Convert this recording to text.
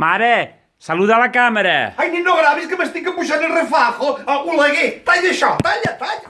Mare, saluda la càmera. Ai, nen, no gravis, que m'estic embuixant el refajo. Ah, Oleguer, talla això, talla, talla.